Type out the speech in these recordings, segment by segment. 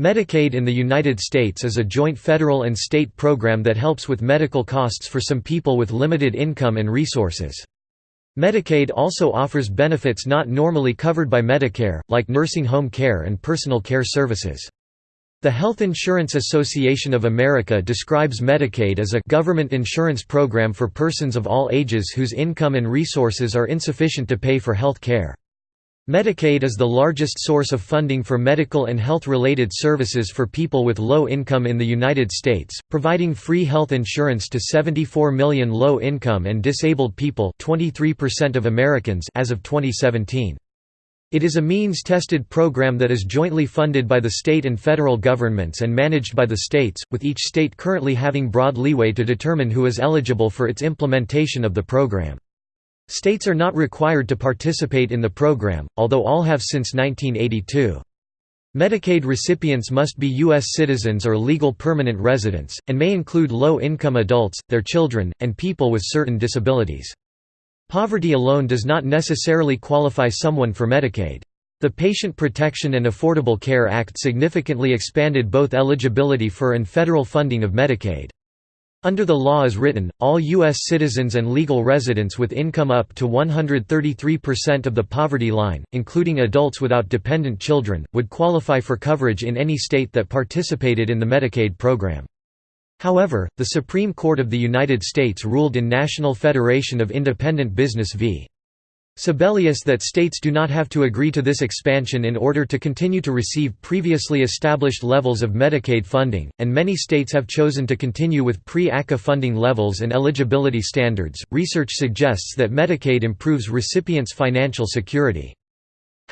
Medicaid in the United States is a joint federal and state program that helps with medical costs for some people with limited income and resources. Medicaid also offers benefits not normally covered by Medicare, like nursing home care and personal care services. The Health Insurance Association of America describes Medicaid as a government insurance program for persons of all ages whose income and resources are insufficient to pay for health care. Medicaid is the largest source of funding for medical and health-related services for people with low income in the United States, providing free health insurance to 74 million low-income and disabled people 23% of Americans as of 2017. It is a means-tested program that is jointly funded by the state and federal governments and managed by the states, with each state currently having broad leeway to determine who is eligible for its implementation of the program. States are not required to participate in the program, although all have since 1982. Medicaid recipients must be U.S. citizens or legal permanent residents, and may include low-income adults, their children, and people with certain disabilities. Poverty alone does not necessarily qualify someone for Medicaid. The Patient Protection and Affordable Care Act significantly expanded both eligibility for and federal funding of Medicaid. Under the law as written, all U.S. citizens and legal residents with income up to 133% of the poverty line, including adults without dependent children, would qualify for coverage in any state that participated in the Medicaid program. However, the Supreme Court of the United States ruled in National Federation of Independent Business v. Sebelius that states do not have to agree to this expansion in order to continue to receive previously established levels of Medicaid funding, and many states have chosen to continue with pre-ACA funding levels and eligibility standards. Research suggests that Medicaid improves recipients' financial security.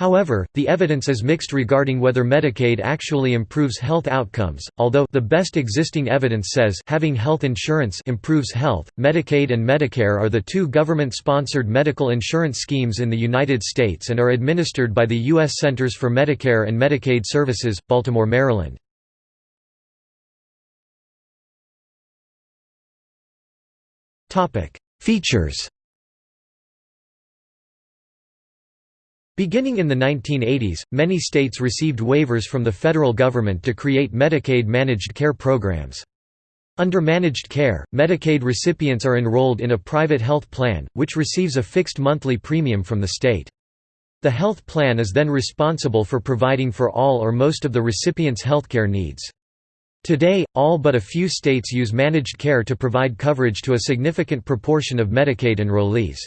However, the evidence is mixed regarding whether Medicaid actually improves health outcomes, although the best existing evidence says having health insurance improves health. Medicaid and Medicare are the two government-sponsored medical insurance schemes in the United States and are administered by the U.S. Centers for Medicare and Medicaid Services, Baltimore, Maryland. Topic: Features Beginning in the 1980s, many states received waivers from the federal government to create Medicaid managed care programs. Under managed care, Medicaid recipients are enrolled in a private health plan, which receives a fixed monthly premium from the state. The health plan is then responsible for providing for all or most of the recipient's healthcare needs. Today, all but a few states use managed care to provide coverage to a significant proportion of Medicaid enrollees.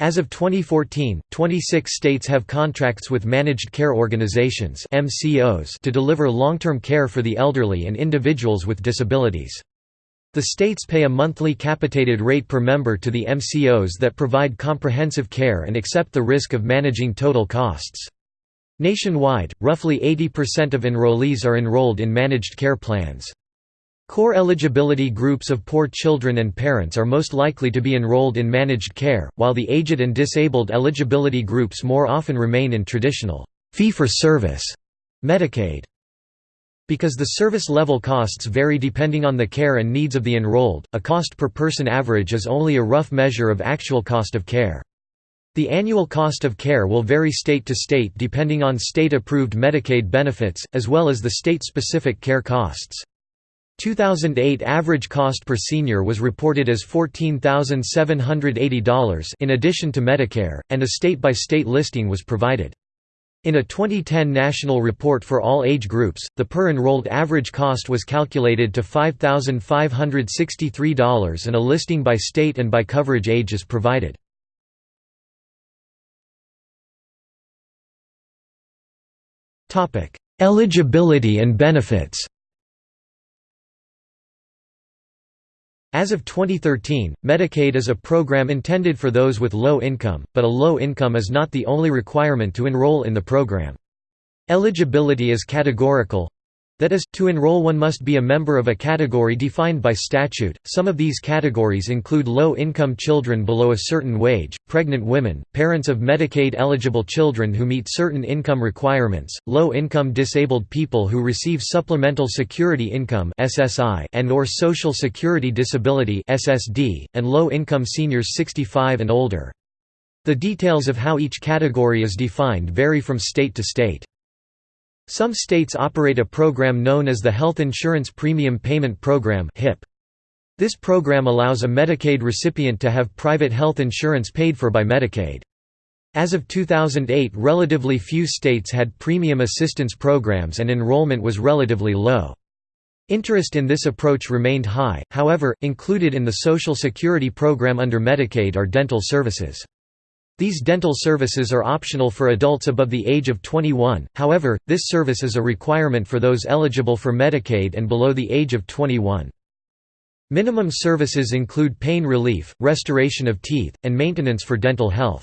As of 2014, 26 states have contracts with managed care organizations (MCOs) to deliver long-term care for the elderly and individuals with disabilities. The states pay a monthly capitated rate per member to the MCOs that provide comprehensive care and accept the risk of managing total costs. Nationwide, roughly 80% of enrollees are enrolled in managed care plans. Core eligibility groups of poor children and parents are most likely to be enrolled in managed care, while the aged and disabled eligibility groups more often remain in traditional fee-for-service Medicaid. Because the service level costs vary depending on the care and needs of the enrolled, a cost per person average is only a rough measure of actual cost of care. The annual cost of care will vary state to state depending on state-approved Medicaid benefits, as well as the state-specific care costs. 2008 average cost per senior was reported as $14,780 in addition to Medicare, and a state-by-state -state listing was provided. In a 2010 national report for all age groups, the per-enrolled average cost was calculated to $5,563 and a listing by state and by coverage age is provided. Eligibility and benefits As of 2013, Medicaid is a program intended for those with low income, but a low income is not the only requirement to enroll in the program. Eligibility is categorical that is, to enroll one must be a member of a category defined by statute. Some of these categories include low-income children below a certain wage, pregnant women, parents of Medicaid-eligible children who meet certain income requirements, low-income disabled people who receive Supplemental Security Income (SSI) and or Social Security Disability (SSD), and low-income seniors 65 and older. The details of how each category is defined vary from state to state. Some states operate a program known as the Health Insurance Premium Payment Program This program allows a Medicaid recipient to have private health insurance paid for by Medicaid. As of 2008 relatively few states had premium assistance programs and enrollment was relatively low. Interest in this approach remained high, however, included in the Social Security program under Medicaid are dental services. These dental services are optional for adults above the age of 21, however, this service is a requirement for those eligible for Medicaid and below the age of 21. Minimum services include pain relief, restoration of teeth, and maintenance for dental health.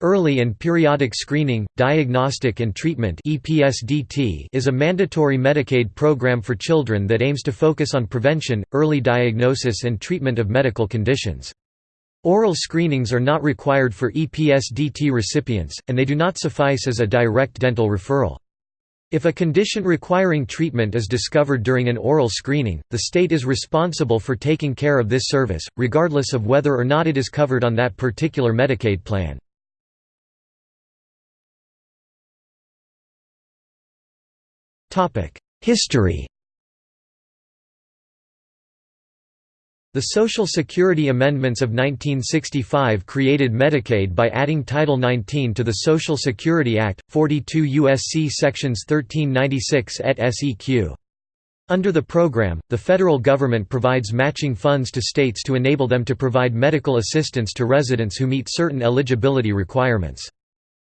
Early and Periodic Screening, Diagnostic and Treatment is a mandatory Medicaid program for children that aims to focus on prevention, early diagnosis and treatment of medical conditions. Oral screenings are not required for EPSDT recipients, and they do not suffice as a direct dental referral. If a condition requiring treatment is discovered during an oral screening, the state is responsible for taking care of this service, regardless of whether or not it is covered on that particular Medicaid plan. History The Social Security Amendments of 1965 created Medicaid by adding Title 19 to the Social Security Act, 42 U.S.C. Sections 1396 et seq. Under the program, the federal government provides matching funds to states to enable them to provide medical assistance to residents who meet certain eligibility requirements.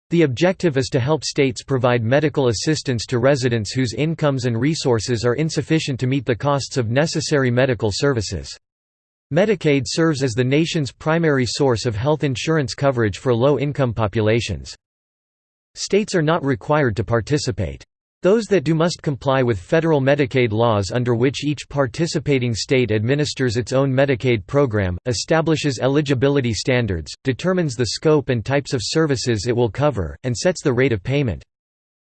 The objective is to help states provide medical assistance to residents whose incomes and resources are insufficient to meet the costs of necessary medical services. Medicaid serves as the nation's primary source of health insurance coverage for low-income populations. States are not required to participate. Those that do must comply with federal Medicaid laws under which each participating state administers its own Medicaid program, establishes eligibility standards, determines the scope and types of services it will cover, and sets the rate of payment.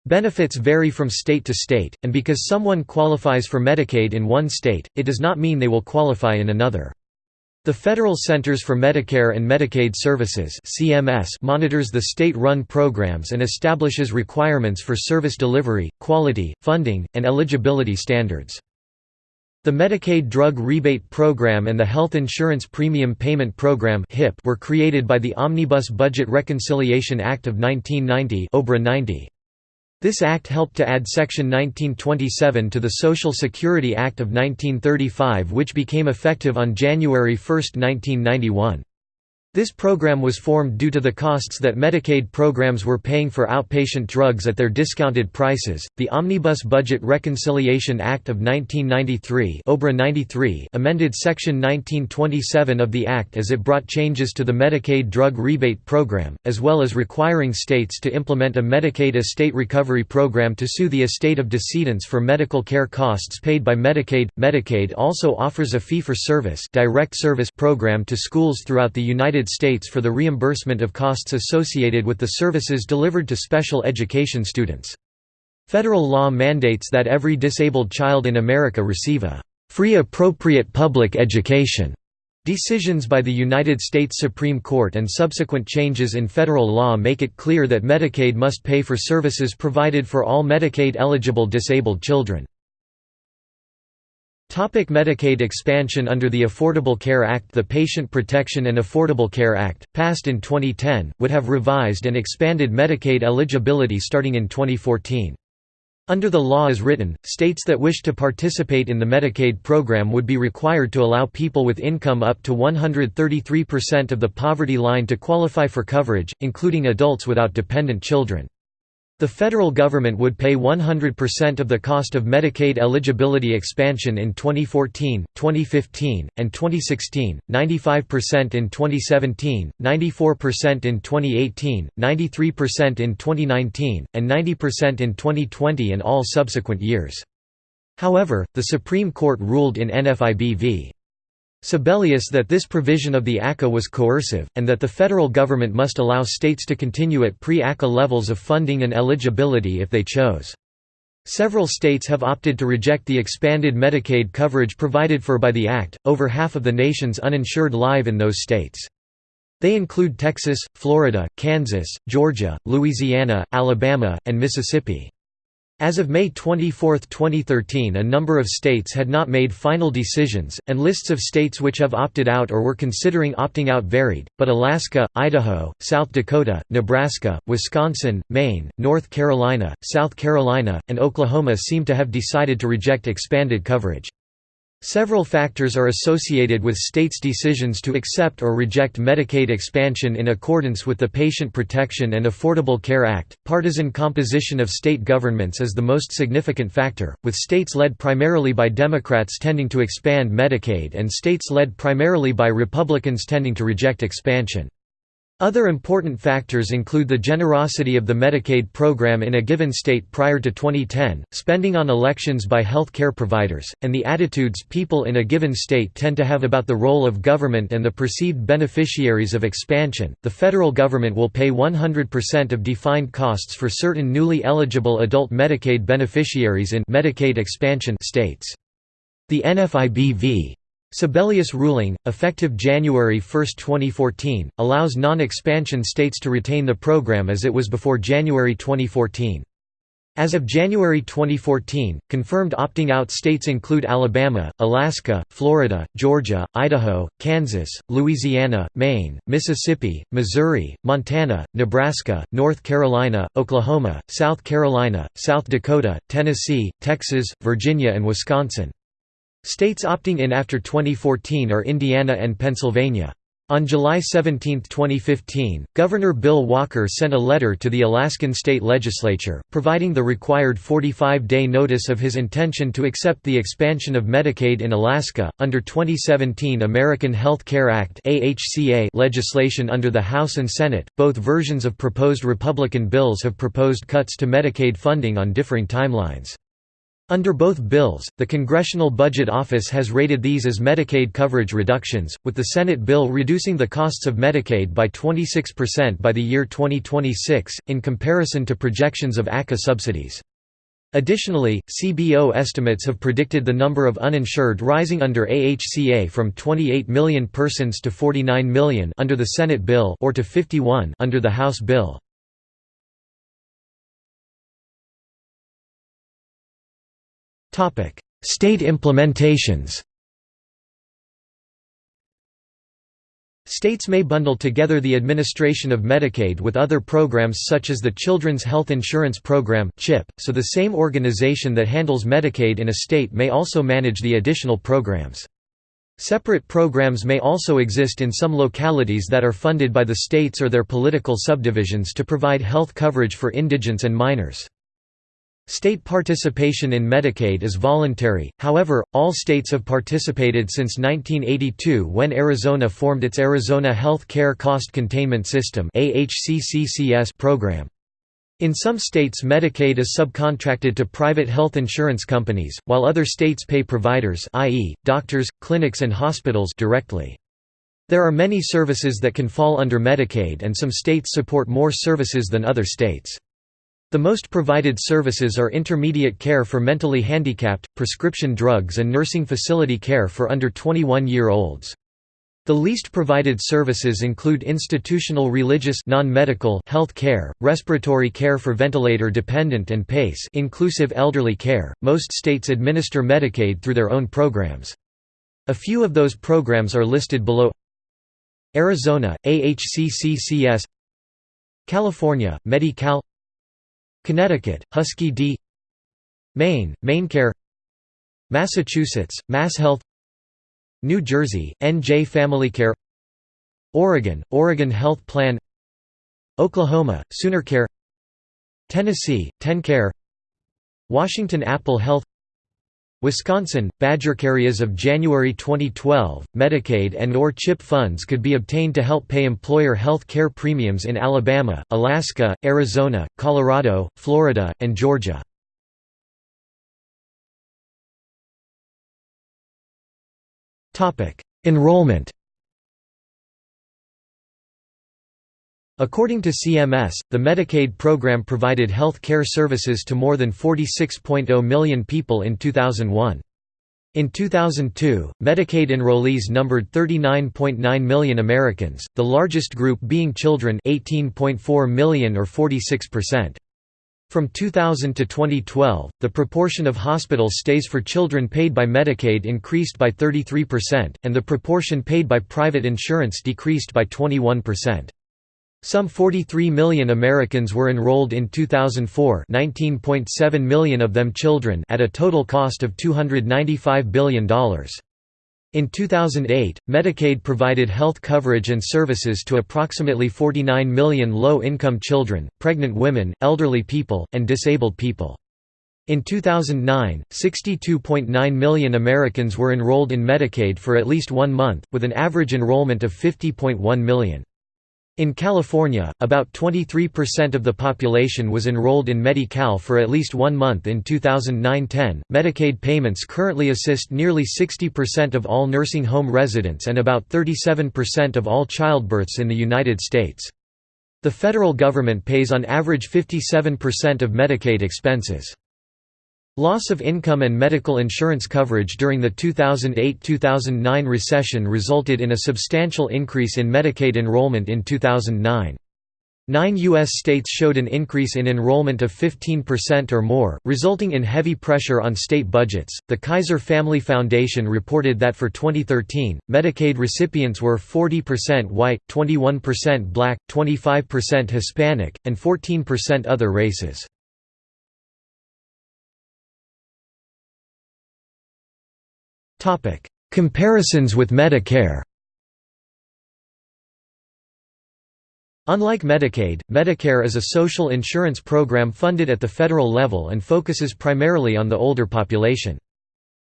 Benefits vary from state to state, and because someone qualifies for Medicaid in one state, it does not mean they will qualify in another. The Federal Centers for Medicare and Medicaid Services (CMS) monitors the state-run programs and establishes requirements for service delivery, quality, funding, and eligibility standards. The Medicaid Drug Rebate Program and the Health Insurance Premium Payment Program (HIP) were created by the Omnibus Budget Reconciliation Act of 1990 (OBRA 90). This act helped to add Section 1927 to the Social Security Act of 1935 which became effective on January 1, 1991. This program was formed due to the costs that Medicaid programs were paying for outpatient drugs at their discounted prices. The Omnibus Budget Reconciliation Act of 1993, OBRA 93 amended Section 1927 of the Act as it brought changes to the Medicaid drug rebate program, as well as requiring states to implement a Medicaid estate recovery program to sue the estate of decedents for medical care costs paid by Medicaid. Medicaid also offers a fee-for-service direct service program to schools throughout the United United States for the reimbursement of costs associated with the services delivered to special education students. Federal law mandates that every disabled child in America receive a free appropriate public education. Decisions by the United States Supreme Court and subsequent changes in federal law make it clear that Medicaid must pay for services provided for all Medicaid-eligible disabled children. Topic Medicaid expansion Under the Affordable Care Act The Patient Protection and Affordable Care Act, passed in 2010, would have revised and expanded Medicaid eligibility starting in 2014. Under the law as written, states that wish to participate in the Medicaid program would be required to allow people with income up to 133% of the poverty line to qualify for coverage, including adults without dependent children. The federal government would pay 100% of the cost of Medicaid eligibility expansion in 2014, 2015, and 2016, 95% in 2017, 94% in 2018, 93% in 2019, and 90% in 2020 and all subsequent years. However, the Supreme Court ruled in NFIB v. Sebelius that this provision of the ACA was coercive, and that the federal government must allow states to continue at pre-ACA levels of funding and eligibility if they chose. Several states have opted to reject the expanded Medicaid coverage provided for by the Act, over half of the nation's uninsured live in those states. They include Texas, Florida, Kansas, Georgia, Louisiana, Alabama, and Mississippi. As of May 24, 2013 a number of states had not made final decisions, and lists of states which have opted out or were considering opting out varied, but Alaska, Idaho, South Dakota, Nebraska, Wisconsin, Maine, North Carolina, South Carolina, and Oklahoma seem to have decided to reject expanded coverage. Several factors are associated with states' decisions to accept or reject Medicaid expansion in accordance with the Patient Protection and Affordable Care Act. Partisan composition of state governments is the most significant factor, with states led primarily by Democrats tending to expand Medicaid and states led primarily by Republicans tending to reject expansion. Other important factors include the generosity of the Medicaid program in a given state prior to 2010, spending on elections by health care providers, and the attitudes people in a given state tend to have about the role of government and the perceived beneficiaries of expansion. The federal government will pay 100% of defined costs for certain newly eligible adult Medicaid beneficiaries in Medicaid expansion states. The NFIB v. Sebelius ruling, effective January 1, 2014, allows non-expansion states to retain the program as it was before January 2014. As of January 2014, confirmed opting-out states include Alabama, Alaska, Florida, Georgia, Idaho, Kansas, Louisiana, Maine, Mississippi, Missouri, Montana, Nebraska, North Carolina, Oklahoma, South Carolina, South Dakota, Tennessee, Texas, Virginia and Wisconsin. States opting in after 2014 are Indiana and Pennsylvania. On July 17, 2015, Governor Bill Walker sent a letter to the Alaskan state legislature, providing the required 45-day notice of his intention to accept the expansion of Medicaid in Alaska. Under 2017 American Health Care Act legislation under the House and Senate, both versions of proposed Republican bills have proposed cuts to Medicaid funding on differing timelines. Under both bills, the Congressional Budget Office has rated these as Medicaid coverage reductions, with the Senate bill reducing the costs of Medicaid by 26% by the year 2026, in comparison to projections of ACA subsidies. Additionally, CBO estimates have predicted the number of uninsured rising under AHCA from 28 million persons to 49 million under the Senate bill or to 51 under the House bill. State implementations States may bundle together the administration of Medicaid with other programs such as the Children's Health Insurance Program (CHIP), so the same organization that handles Medicaid in a state may also manage the additional programs. Separate programs may also exist in some localities that are funded by the states or their political subdivisions to provide health coverage for indigents and minors. State participation in Medicaid is voluntary, however, all states have participated since 1982 when Arizona formed its Arizona Health Care Cost Containment System program. In some states Medicaid is subcontracted to private health insurance companies, while other states pay providers i.e., doctors, clinics and hospitals directly. There are many services that can fall under Medicaid and some states support more services than other states. The most provided services are intermediate care for mentally handicapped, prescription drugs and nursing facility care for under 21-year-olds. The least provided services include institutional religious non-medical health care, respiratory care for ventilator dependent and PACE inclusive elderly care. Most states administer Medicaid through their own programs. A few of those programs are listed below. Arizona, AHCCCS California, Medi-Cal Connecticut, Husky D. Maine, MaineCare Massachusetts, MassHealth New Jersey, NJ FamilyCare Oregon, Oregon Health Plan Oklahoma, SoonerCare Tennessee, TennCare Washington Apple Health Wisconsin, BadgerCare as of January 2012, Medicaid and or CHIP funds could be obtained to help pay employer health care premiums in Alabama, Alaska, Arizona, Colorado, Florida, and Georgia. Enrollment According to CMS, the Medicaid program provided health care services to more than 46.0 million people in 2001. In 2002, Medicaid enrollees numbered 39.9 million Americans, the largest group being children 18.4 million or 46%. From 2000 to 2012, the proportion of hospital stays for children paid by Medicaid increased by 33%, and the proportion paid by private insurance decreased by 21%. Some 43 million Americans were enrolled in 2004 19.7 million of them children at a total cost of $295 billion. In 2008, Medicaid provided health coverage and services to approximately 49 million low-income children, pregnant women, elderly people, and disabled people. In 2009, 62.9 million Americans were enrolled in Medicaid for at least one month, with an average enrollment of 50.1 million. In California, about 23% of the population was enrolled in Medi-Cal for at least one month in 2009-10. Medicaid payments currently assist nearly 60% of all nursing home residents and about 37% of all childbirths in the United States. The federal government pays on average 57% of Medicaid expenses. Loss of income and medical insurance coverage during the 2008–2009 recession resulted in a substantial increase in Medicaid enrollment in 2009. Nine U.S. states showed an increase in enrollment of 15% or more, resulting in heavy pressure on state budgets. The Kaiser Family Foundation reported that for 2013, Medicaid recipients were 40% white, 21% black, 25% Hispanic, and 14% other races. Comparisons with Medicare Unlike Medicaid, Medicare is a social insurance program funded at the federal level and focuses primarily on the older population.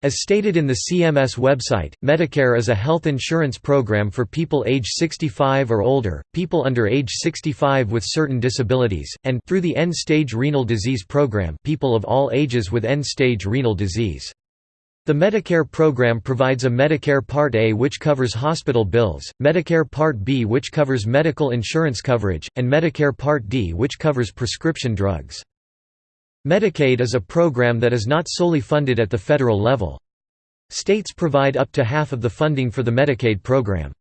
As stated in the CMS website, Medicare is a health insurance program for people age 65 or older, people under age 65 with certain disabilities, and through the end-stage renal disease program people of all ages with end-stage renal disease. The Medicare program provides a Medicare Part A which covers hospital bills, Medicare Part B which covers medical insurance coverage, and Medicare Part D which covers prescription drugs. Medicaid is a program that is not solely funded at the federal level. States provide up to half of the funding for the Medicaid program.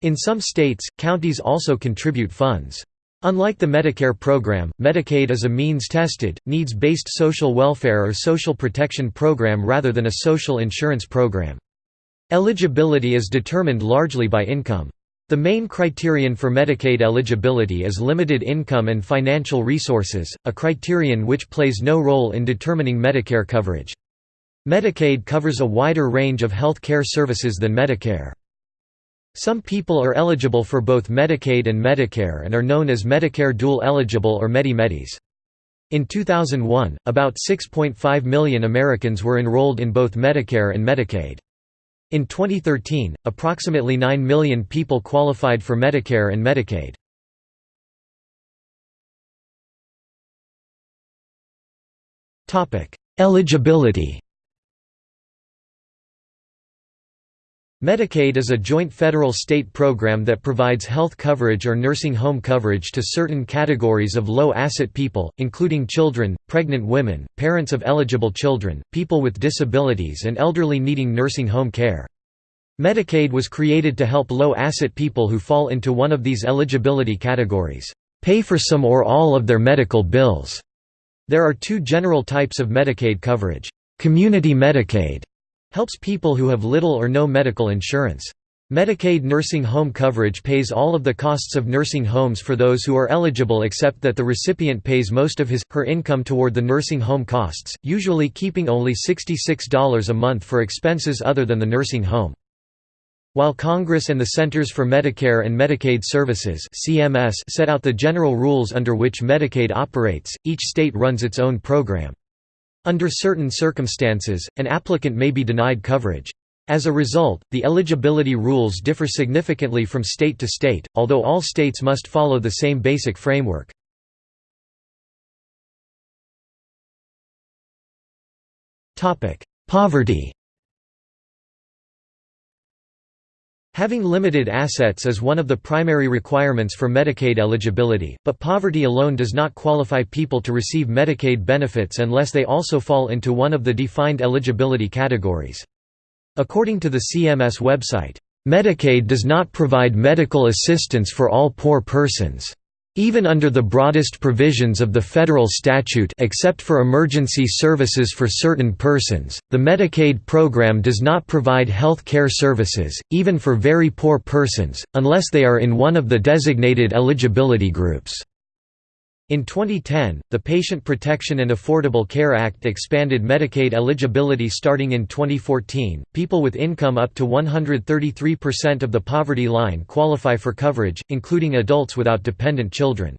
In some states, counties also contribute funds. Unlike the Medicare program, Medicaid is a means-tested, needs-based social welfare or social protection program rather than a social insurance program. Eligibility is determined largely by income. The main criterion for Medicaid eligibility is limited income and financial resources, a criterion which plays no role in determining Medicare coverage. Medicaid covers a wider range of health care services than Medicare. Some people are eligible for both Medicaid and Medicare and are known as Medicare dual eligible or Medi-Medis. In 2001, about 6.5 million Americans were enrolled in both Medicare and Medicaid. In 2013, approximately 9 million people qualified for Medicare and Medicaid. Eligibility Medicaid is a joint federal-state program that provides health coverage or nursing home coverage to certain categories of low-asset people, including children, pregnant women, parents of eligible children, people with disabilities and elderly needing nursing home care. Medicaid was created to help low-asset people who fall into one of these eligibility categories, pay for some or all of their medical bills. There are two general types of Medicaid coverage. Community Medicaid helps people who have little or no medical insurance. Medicaid nursing home coverage pays all of the costs of nursing homes for those who are eligible except that the recipient pays most of his, her income toward the nursing home costs, usually keeping only $66 a month for expenses other than the nursing home. While Congress and the Centers for Medicare and Medicaid Services CMS set out the general rules under which Medicaid operates, each state runs its own program. Under certain circumstances, an applicant may be denied coverage. As a result, the eligibility rules differ significantly from state to state, although all states must follow the same basic framework. Poverty Having limited assets is one of the primary requirements for Medicaid eligibility, but poverty alone does not qualify people to receive Medicaid benefits unless they also fall into one of the defined eligibility categories. According to the CMS website, "...Medicaid does not provide medical assistance for all poor persons." Even under the broadest provisions of the federal statute except for emergency services for certain persons, the Medicaid program does not provide health care services, even for very poor persons, unless they are in one of the designated eligibility groups. In 2010, the Patient Protection and Affordable Care Act expanded Medicaid eligibility starting in 2014. People with income up to 133% of the poverty line qualify for coverage, including adults without dependent children.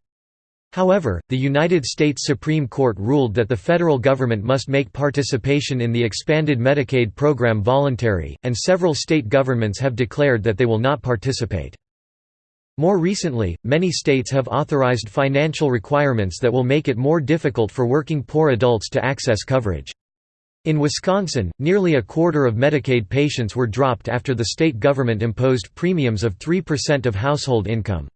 However, the United States Supreme Court ruled that the federal government must make participation in the expanded Medicaid program voluntary, and several state governments have declared that they will not participate. More recently, many states have authorized financial requirements that will make it more difficult for working poor adults to access coverage. In Wisconsin, nearly a quarter of Medicaid patients were dropped after the state government imposed premiums of 3% of household income.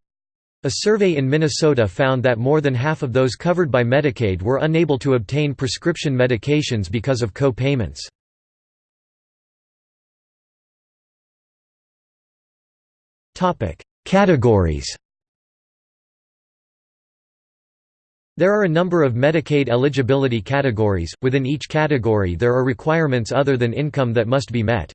A survey in Minnesota found that more than half of those covered by Medicaid were unable to obtain prescription medications because of co-payments. Categories There are a number of Medicaid eligibility categories, within each category there are requirements other than income that must be met.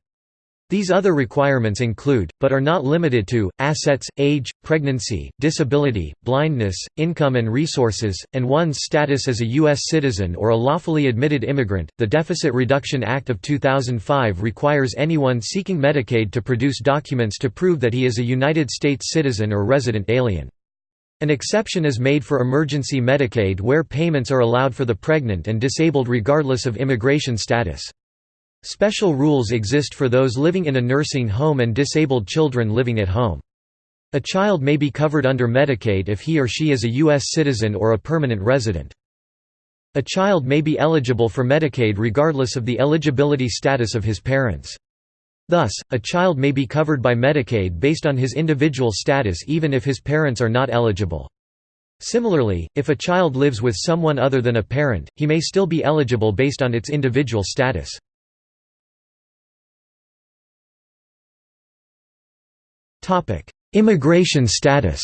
These other requirements include, but are not limited to, assets, age, pregnancy, disability, blindness, income and resources, and one's status as a U.S. citizen or a lawfully admitted immigrant. The Deficit Reduction Act of 2005 requires anyone seeking Medicaid to produce documents to prove that he is a United States citizen or resident alien. An exception is made for emergency Medicaid where payments are allowed for the pregnant and disabled regardless of immigration status. Special rules exist for those living in a nursing home and disabled children living at home. A child may be covered under Medicaid if he or she is a U.S. citizen or a permanent resident. A child may be eligible for Medicaid regardless of the eligibility status of his parents. Thus, a child may be covered by Medicaid based on his individual status even if his parents are not eligible. Similarly, if a child lives with someone other than a parent, he may still be eligible based on its individual status. Immigration status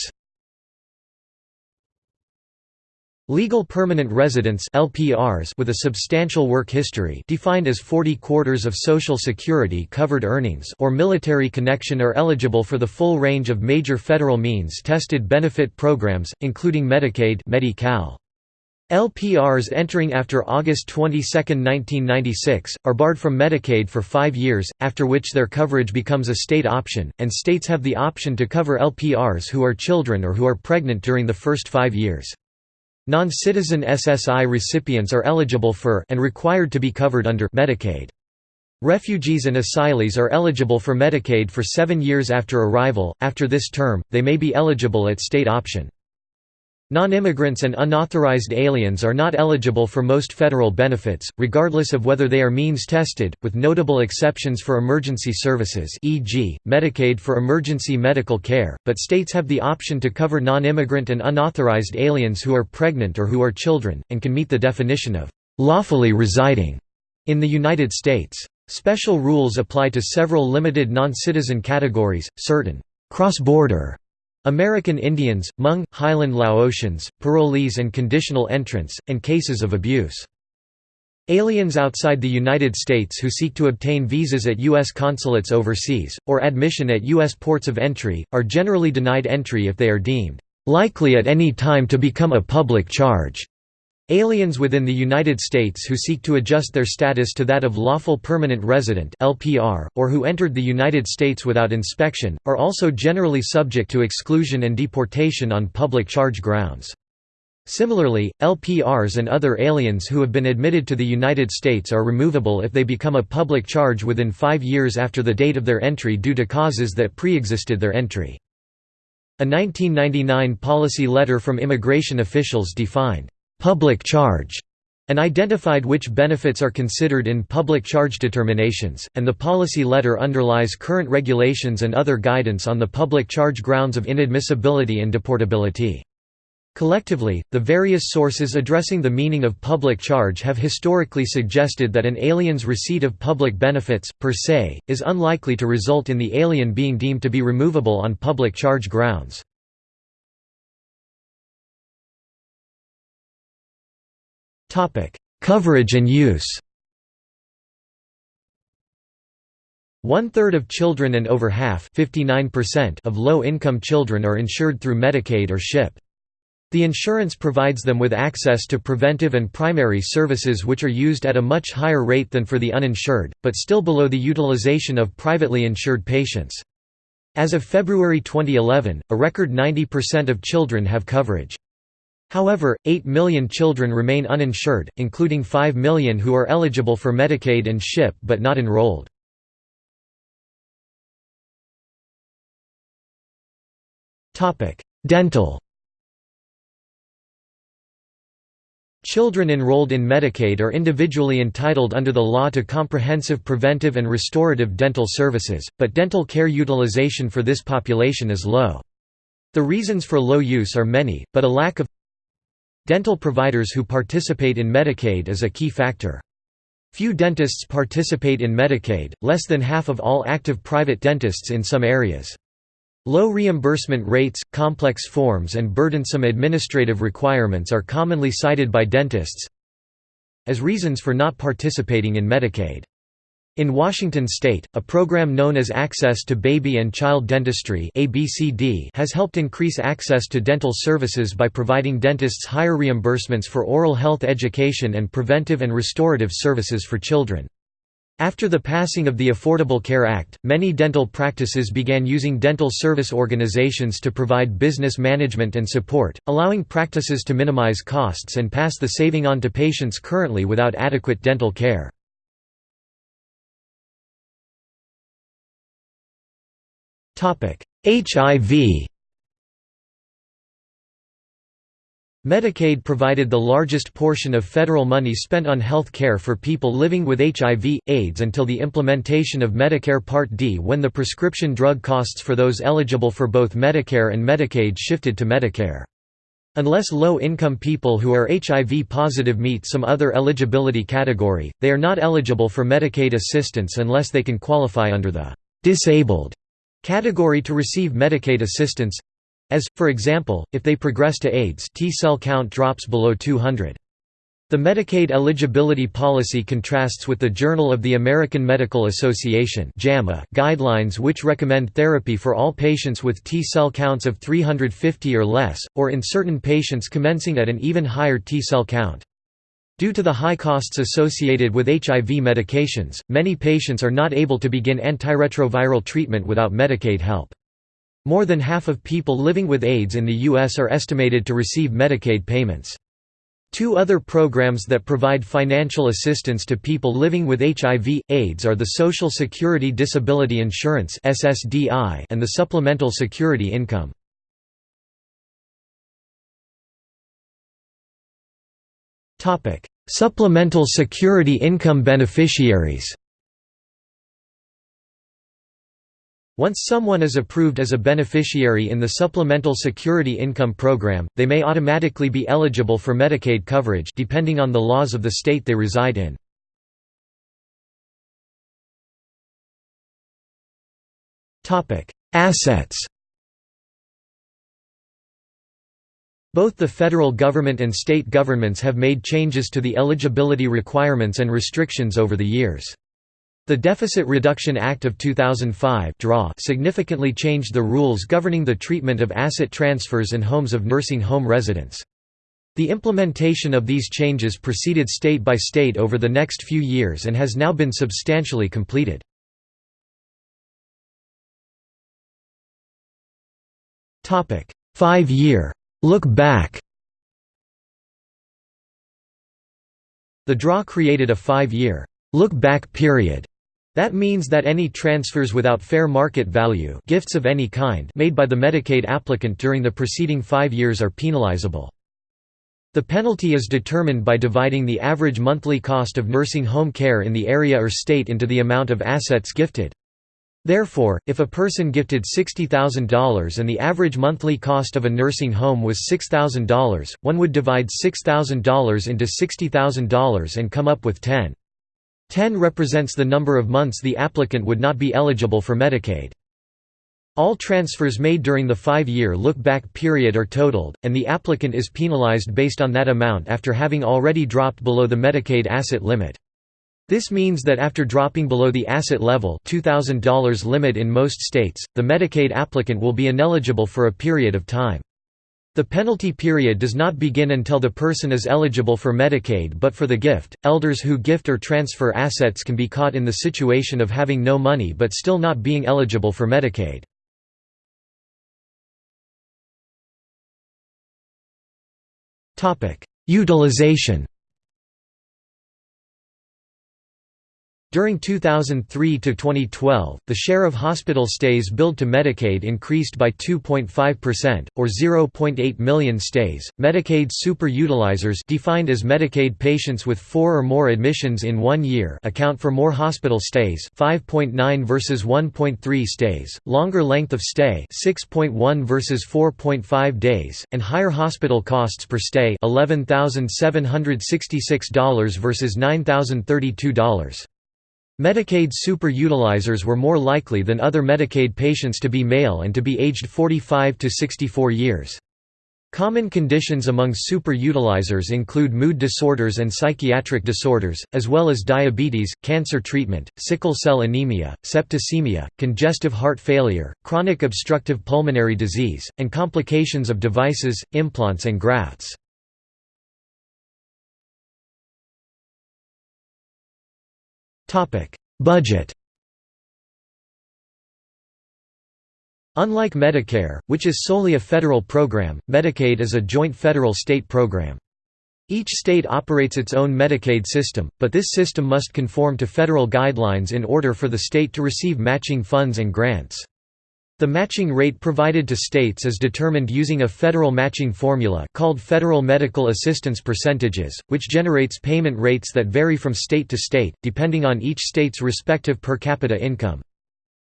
Legal permanent residents LPRs with a substantial work history defined as 40 quarters of Social Security covered earnings or military connection are eligible for the full range of major federal means-tested benefit programs, including Medicaid Medi-Cal. LPRs entering after August 22, 1996, are barred from Medicaid for five years, after which their coverage becomes a state option, and states have the option to cover LPRs who are children or who are pregnant during the first five years. Non-citizen SSI recipients are eligible for and required to be covered under Medicaid. Refugees and asylees are eligible for Medicaid for seven years after arrival, after this term, they may be eligible at state option. Non-immigrants and unauthorized aliens are not eligible for most federal benefits, regardless of whether they are means-tested, with notable exceptions for emergency services e.g., Medicaid for emergency medical care, but states have the option to cover non-immigrant and unauthorized aliens who are pregnant or who are children, and can meet the definition of «lawfully residing» in the United States. Special rules apply to several limited non-citizen categories, certain «cross-border» American Indians, Hmong, Highland Laotians, parolees and conditional entrants, and cases of abuse. Aliens outside the United States who seek to obtain visas at U.S. consulates overseas, or admission at U.S. ports of entry, are generally denied entry if they are deemed likely at any time to become a public charge. Aliens within the United States who seek to adjust their status to that of lawful permanent resident (LPR) or who entered the United States without inspection are also generally subject to exclusion and deportation on public charge grounds. Similarly, LPRs and other aliens who have been admitted to the United States are removable if they become a public charge within 5 years after the date of their entry due to causes that pre-existed their entry. A 1999 policy letter from immigration officials defined public charge and identified which benefits are considered in public charge determinations, and the policy letter underlies current regulations and other guidance on the public charge grounds of inadmissibility and deportability. Collectively, the various sources addressing the meaning of public charge have historically suggested that an alien's receipt of public benefits, per se, is unlikely to result in the alien being deemed to be removable on public charge grounds. Coverage and use One-third of children and over half of low-income children are insured through Medicaid or SHIP. The insurance provides them with access to preventive and primary services which are used at a much higher rate than for the uninsured, but still below the utilization of privately insured patients. As of February 2011, a record 90% of children have coverage. However, 8 million children remain uninsured, including 5 million who are eligible for Medicaid and SHIP but not enrolled. Dental Children enrolled in Medicaid are individually entitled under the law to comprehensive preventive and restorative dental services, but dental care utilization for this population is low. The reasons for low use are many, but a lack of dental providers who participate in Medicaid is a key factor. Few dentists participate in Medicaid, less than half of all active private dentists in some areas. Low reimbursement rates, complex forms and burdensome administrative requirements are commonly cited by dentists as reasons for not participating in Medicaid. In Washington state, a program known as Access to Baby and Child Dentistry has helped increase access to dental services by providing dentists higher reimbursements for oral health education and preventive and restorative services for children. After the passing of the Affordable Care Act, many dental practices began using dental service organizations to provide business management and support, allowing practices to minimize costs and pass the saving on to patients currently without adequate dental care. HIV Medicaid provided the largest portion of federal money spent on health care for people living with HIV, AIDS until the implementation of Medicare Part D when the prescription drug costs for those eligible for both Medicare and Medicaid shifted to Medicare. Unless low-income people who are HIV positive meet some other eligibility category, they are not eligible for Medicaid assistance unless they can qualify under the «disabled» category to receive Medicaid assistance as, for example, if they progress to AIDS T-cell count drops below 200. The Medicaid eligibility policy contrasts with the Journal of the American Medical Association JAMA guidelines which recommend therapy for all patients with T-cell counts of 350 or less, or in certain patients commencing at an even higher T-cell count. Due to the high costs associated with HIV medications, many patients are not able to begin antiretroviral treatment without Medicaid help. More than half of people living with AIDS in the U.S. are estimated to receive Medicaid payments. Two other programs that provide financial assistance to people living with HIV, AIDS are the Social Security Disability Insurance and the Supplemental Security Income. Supplemental Security Income beneficiaries. Once someone is approved as a beneficiary in the Supplemental Security Income Program, they may automatically be eligible for Medicaid coverage depending on the laws of the state they reside in. Assets Both the federal government and state governments have made changes to the eligibility requirements and restrictions over the years. The Deficit Reduction Act of 2005 significantly changed the rules governing the treatment of asset transfers and homes of nursing home residents. The implementation of these changes proceeded state by state over the next few years and has now been substantially completed. Five-year look back The DRA created a five-year look-back period that means that any transfers without fair market value gifts of any kind made by the Medicaid applicant during the preceding five years are penalizable. The penalty is determined by dividing the average monthly cost of nursing home care in the area or state into the amount of assets gifted. Therefore, if a person gifted $60,000 and the average monthly cost of a nursing home was $6,000, one would divide $6,000 into $60,000 and come up with 10. 10 represents the number of months the applicant would not be eligible for Medicaid. All transfers made during the five-year look-back period are totaled, and the applicant is penalized based on that amount after having already dropped below the Medicaid asset limit. This means that after dropping below the asset level $2,000 limit in most states, the Medicaid applicant will be ineligible for a period of time. The penalty period does not begin until the person is eligible for Medicaid but for the gift, elders who gift or transfer assets can be caught in the situation of having no money but still not being eligible for Medicaid. Utilization During 2003 to 2012, the share of hospital stays billed to Medicaid increased by 2.5%, or 0.8 million stays. Medicaid super-utilizers defined as Medicaid patients with four or more admissions in one year account for more hospital stays 5.9 versus 1.3 stays, longer length of stay 6.1 versus 4.5 days, and higher hospital costs per stay $11,766 versus $9,032. Medicaid super-utilizers were more likely than other Medicaid patients to be male and to be aged 45 to 64 years. Common conditions among super-utilizers include mood disorders and psychiatric disorders, as well as diabetes, cancer treatment, sickle cell anemia, septicemia, congestive heart failure, chronic obstructive pulmonary disease, and complications of devices, implants and grafts. Budget Unlike Medicare, which is solely a federal program, Medicaid is a joint federal-state program. Each state operates its own Medicaid system, but this system must conform to federal guidelines in order for the state to receive matching funds and grants. The matching rate provided to states is determined using a federal matching formula called Federal Medical Assistance Percentages, which generates payment rates that vary from state to state, depending on each state's respective per capita income.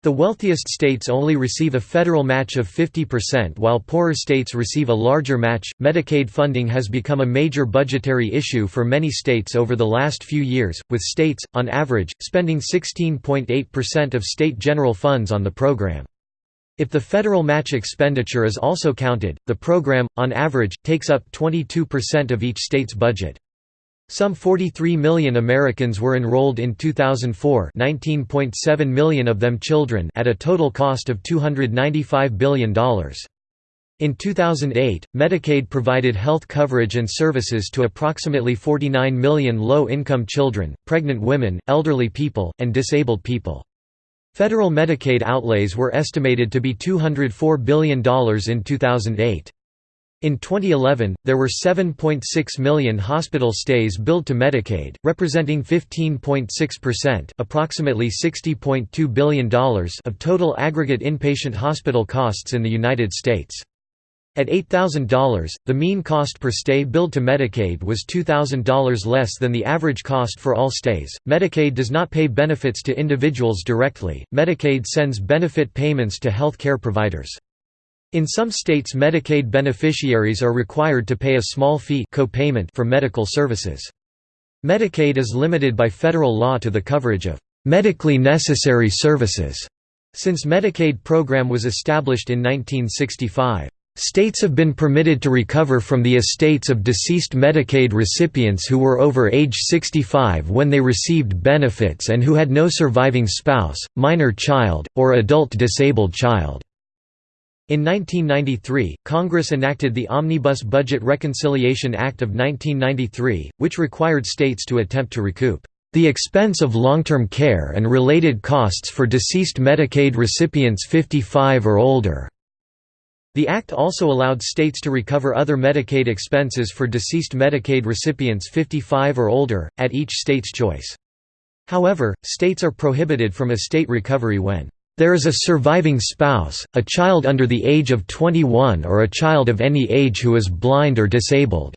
The wealthiest states only receive a federal match of 50% while poorer states receive a larger match. Medicaid funding has become a major budgetary issue for many states over the last few years, with states, on average, spending 16.8% of state general funds on the program. If the federal match expenditure is also counted, the program, on average, takes up 22% of each state's budget. Some 43 million Americans were enrolled in 2004 19.7 million of them children at a total cost of $295 billion. In 2008, Medicaid provided health coverage and services to approximately 49 million low-income children, pregnant women, elderly people, and disabled people. Federal Medicaid outlays were estimated to be $204 billion in 2008. In 2011, there were 7.6 million hospital stays billed to Medicaid, representing 15.6% approximately $60.2 billion of total aggregate inpatient hospital costs in the United States. At $8,000, the mean cost per stay billed to Medicaid was $2,000 less than the average cost for all stays. Medicaid does not pay benefits to individuals directly, Medicaid sends benefit payments to health care providers. In some states Medicaid beneficiaries are required to pay a small fee co-payment for medical services. Medicaid is limited by federal law to the coverage of medically necessary services, since Medicaid program was established in 1965. States have been permitted to recover from the estates of deceased Medicaid recipients who were over age 65 when they received benefits and who had no surviving spouse, minor child, or adult disabled child. In 1993, Congress enacted the Omnibus Budget Reconciliation Act of 1993, which required states to attempt to recoup the expense of long-term care and related costs for deceased Medicaid recipients 55 or older. The Act also allowed states to recover other Medicaid expenses for deceased Medicaid recipients 55 or older, at each state's choice. However, states are prohibited from estate recovery when there is a surviving spouse, a child under the age of 21 or a child of any age who is blind or disabled",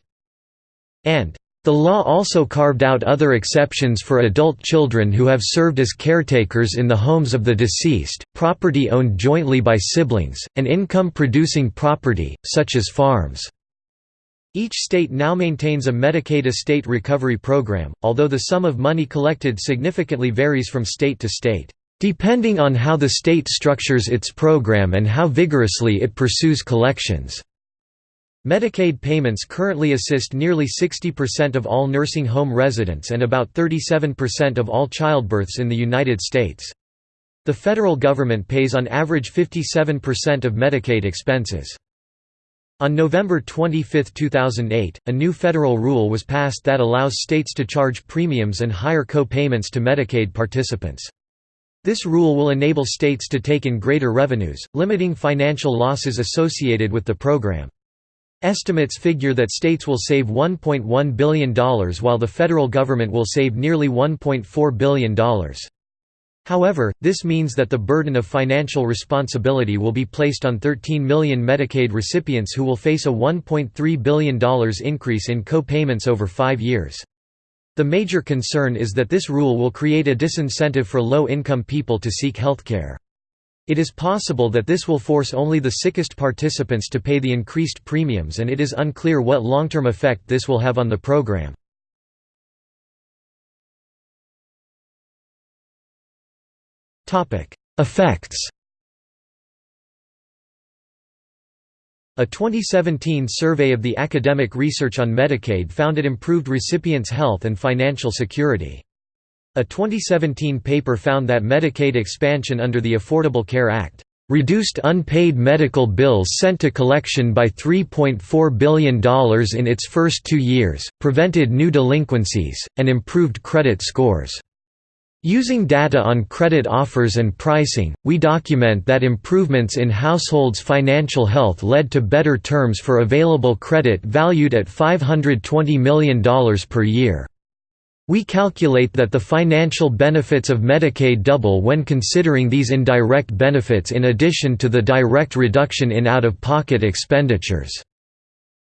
and the law also carved out other exceptions for adult children who have served as caretakers in the homes of the deceased, property owned jointly by siblings, and income-producing property, such as farms. Each state now maintains a Medicaid estate recovery program, although the sum of money collected significantly varies from state to state. depending on how the state structures its program and how vigorously it pursues collections. Medicaid payments currently assist nearly 60% of all nursing home residents and about 37% of all childbirths in the United States. The federal government pays on average 57% of Medicaid expenses. On November 25, 2008, a new federal rule was passed that allows states to charge premiums and higher co-payments to Medicaid participants. This rule will enable states to take in greater revenues, limiting financial losses associated with the program. Estimates figure that states will save $1.1 billion while the federal government will save nearly $1.4 billion. However, this means that the burden of financial responsibility will be placed on 13 million Medicaid recipients who will face a $1.3 billion increase in co-payments over five years. The major concern is that this rule will create a disincentive for low-income people to seek healthcare. It is possible that this will force only the sickest participants to pay the increased premiums and it is unclear what long-term effect this will have on the program. Effects A 2017 survey of the academic research on Medicaid found it improved recipients' health and financial security. A 2017 paper found that Medicaid expansion under the Affordable Care Act reduced unpaid medical bills sent to collection by $3.4 billion in its first two years, prevented new delinquencies, and improved credit scores. Using data on credit offers and pricing, we document that improvements in households' financial health led to better terms for available credit valued at $520 million per year. We calculate that the financial benefits of Medicaid double when considering these indirect benefits in addition to the direct reduction in out-of-pocket expenditures.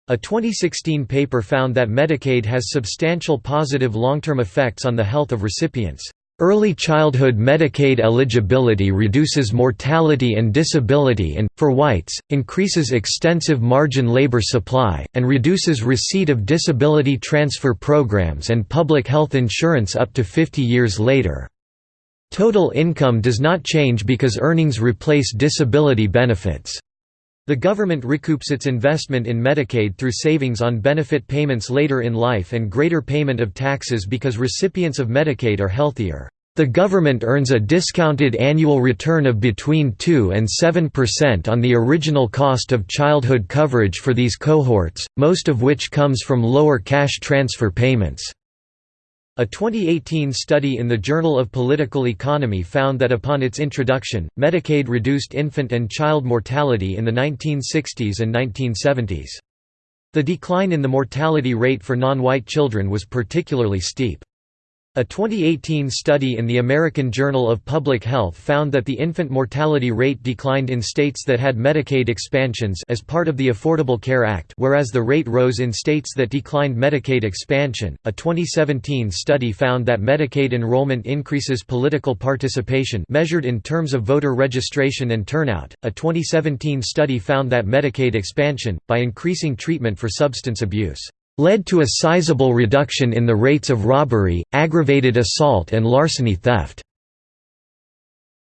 A 2016 paper found that Medicaid has substantial positive long-term effects on the health of recipients. Early childhood Medicaid eligibility reduces mortality and disability and, for whites, increases extensive margin labor supply, and reduces receipt of disability transfer programs and public health insurance up to 50 years later. Total income does not change because earnings replace disability benefits. The government recoups its investment in Medicaid through savings on benefit payments later in life and greater payment of taxes because recipients of Medicaid are healthier. The government earns a discounted annual return of between 2 and 7% on the original cost of childhood coverage for these cohorts, most of which comes from lower cash transfer payments. A 2018 study in the Journal of Political Economy found that upon its introduction, Medicaid reduced infant and child mortality in the 1960s and 1970s. The decline in the mortality rate for non-white children was particularly steep. A 2018 study in the American Journal of Public Health found that the infant mortality rate declined in states that had Medicaid expansions as part of the Affordable Care Act, whereas the rate rose in states that declined Medicaid expansion. A 2017 study found that Medicaid enrollment increases political participation measured in terms of voter registration and turnout. A 2017 study found that Medicaid expansion by increasing treatment for substance abuse led to a sizable reduction in the rates of robbery, aggravated assault and larceny theft.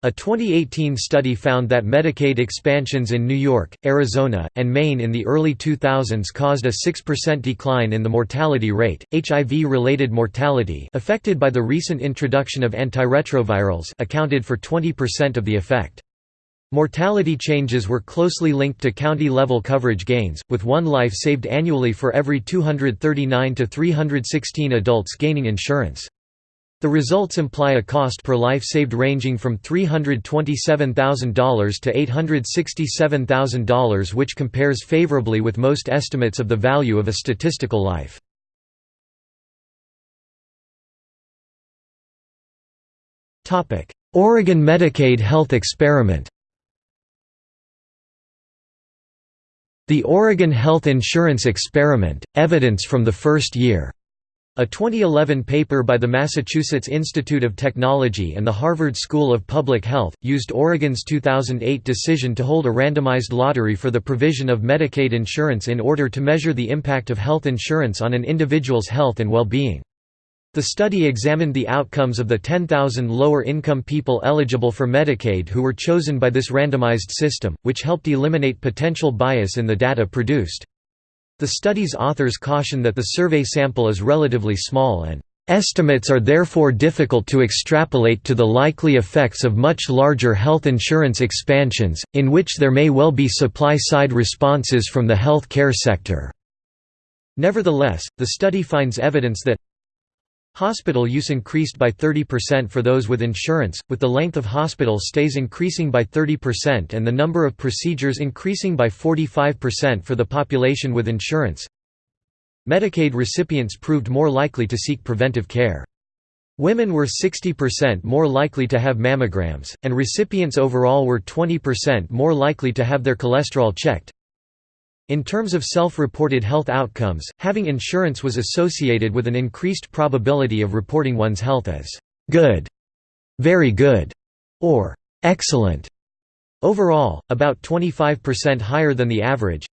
A 2018 study found that Medicaid expansions in New York, Arizona, and Maine in the early 2000s caused a 6% decline in the mortality rate. HIV-related mortality, affected by the recent introduction of antiretrovirals, accounted for 20% of the effect. Mortality changes were closely linked to county-level coverage gains, with one life saved annually for every 239 to 316 adults gaining insurance. The results imply a cost per life saved ranging from $327,000 to $867,000 which compares favorably with most estimates of the value of a statistical life. Oregon Medicaid health experiment The Oregon Health Insurance Experiment, Evidence from the First Year. A 2011 paper by the Massachusetts Institute of Technology and the Harvard School of Public Health, used Oregon's 2008 decision to hold a randomized lottery for the provision of Medicaid insurance in order to measure the impact of health insurance on an individual's health and well-being. The study examined the outcomes of the 10,000 lower-income people eligible for Medicaid who were chosen by this randomized system, which helped eliminate potential bias in the data produced. The study's authors caution that the survey sample is relatively small and Estimates are therefore difficult to extrapolate to the likely effects of much larger health insurance expansions, in which there may well be supply-side responses from the health care sector. Nevertheless, the study finds evidence that Hospital use increased by 30% for those with insurance, with the length of hospital stays increasing by 30% and the number of procedures increasing by 45% for the population with insurance. Medicaid recipients proved more likely to seek preventive care. Women were 60% more likely to have mammograms, and recipients overall were 20% more likely to have their cholesterol checked. In terms of self-reported health outcomes, having insurance was associated with an increased probability of reporting one's health as good, very good, or excellent. Overall, about 25% higher than the average.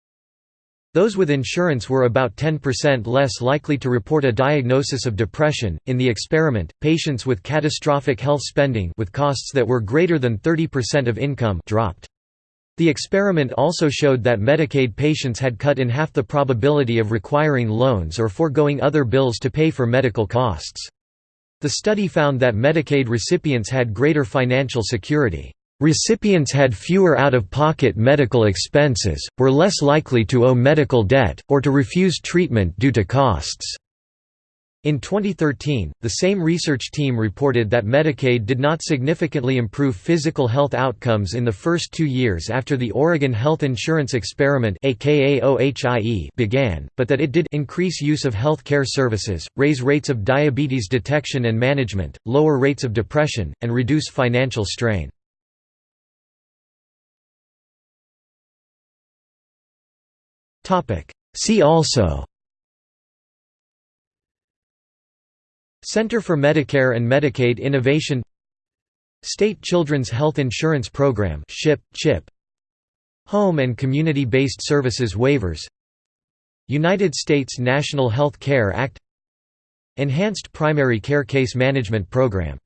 Those with insurance were about 10% less likely to report a diagnosis of depression. In the experiment, patients with catastrophic health spending with costs that were greater than 30% of income dropped. The experiment also showed that Medicaid patients had cut in half the probability of requiring loans or foregoing other bills to pay for medical costs. The study found that Medicaid recipients had greater financial security. Recipients had fewer out-of-pocket medical expenses, were less likely to owe medical debt, or to refuse treatment due to costs. In 2013, the same research team reported that Medicaid did not significantly improve physical health outcomes in the first two years after the Oregon Health Insurance Experiment began, but that it did increase use of health care services, raise rates of diabetes detection and management, lower rates of depression, and reduce financial strain. See also Center for Medicare and Medicaid Innovation State Children's Health Insurance Program SCHIP, CHIP Home and Community-Based Services Waivers. United States National Health Care Act. Enhanced Primary Care Case Management Program